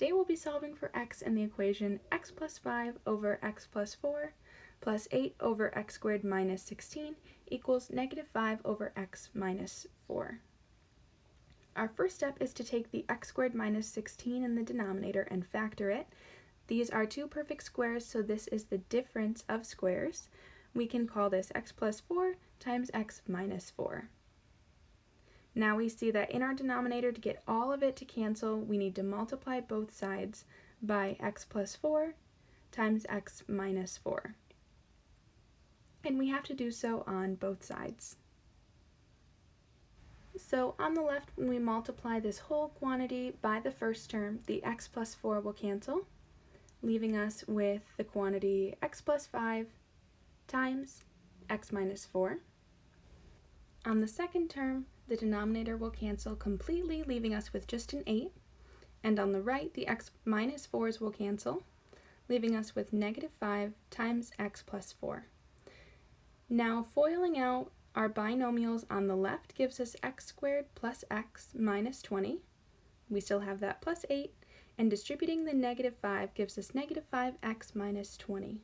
Today we'll be solving for x in the equation x plus 5 over x plus 4 plus 8 over x squared minus 16 equals negative 5 over x minus 4. Our first step is to take the x squared minus 16 in the denominator and factor it. These are two perfect squares, so this is the difference of squares. We can call this x plus 4 times x minus 4. Now we see that in our denominator, to get all of it to cancel, we need to multiply both sides by x plus 4 times x minus 4. And we have to do so on both sides. So on the left, when we multiply this whole quantity by the first term, the x plus 4 will cancel, leaving us with the quantity x plus 5 times x minus 4. On the second term, the denominator will cancel completely, leaving us with just an 8. And on the right, the x minus 4's will cancel, leaving us with negative 5 times x plus 4. Now, foiling out our binomials on the left gives us x squared plus x minus 20. We still have that plus 8. And distributing the negative 5 gives us negative 5x minus 20.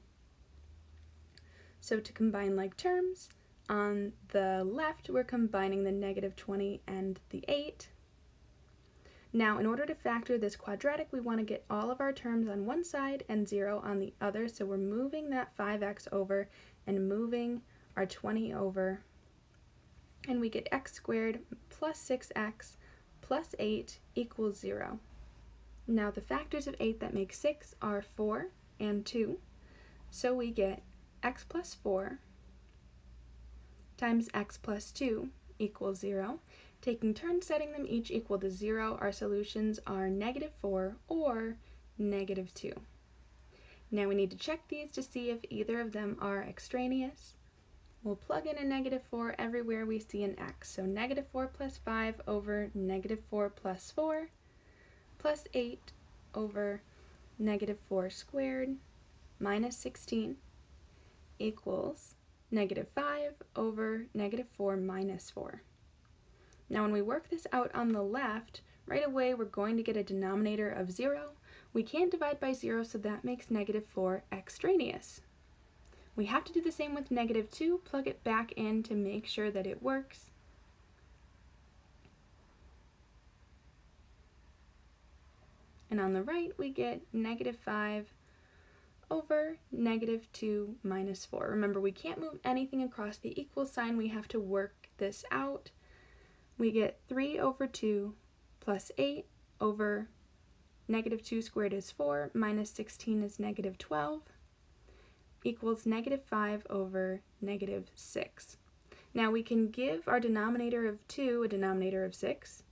So to combine like terms, on the left, we're combining the negative 20 and the 8. Now, in order to factor this quadratic, we want to get all of our terms on one side and 0 on the other, so we're moving that 5x over and moving our 20 over, and we get x squared plus 6x plus 8 equals 0. Now, the factors of 8 that make 6 are 4 and 2, so we get x plus 4 times x plus 2 equals 0. Taking turns setting them each equal to 0, our solutions are negative 4 or negative 2. Now we need to check these to see if either of them are extraneous. We'll plug in a negative 4 everywhere we see an x. So negative 4 plus 5 over negative 4 plus 4 plus 8 over negative 4 squared minus 16 equals negative 5 over negative 4 minus 4. Now when we work this out on the left, right away we're going to get a denominator of 0. We can't divide by 0, so that makes negative 4 extraneous. We have to do the same with negative 2, plug it back in to make sure that it works. And on the right, we get negative 5 over negative 2 minus 4. Remember, we can't move anything across the equal sign. We have to work this out. We get 3 over 2 plus 8 over negative 2 squared is 4 minus 16 is negative 12 equals negative 5 over negative 6. Now we can give our denominator of 2 a denominator of 6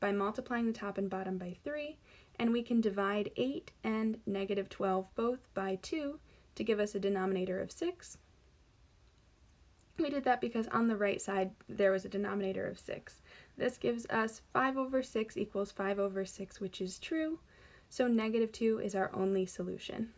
by multiplying the top and bottom by 3 and we can divide 8 and negative 12 both by 2 to give us a denominator of 6. We did that because on the right side there was a denominator of 6. This gives us 5 over 6 equals 5 over 6, which is true, so negative 2 is our only solution.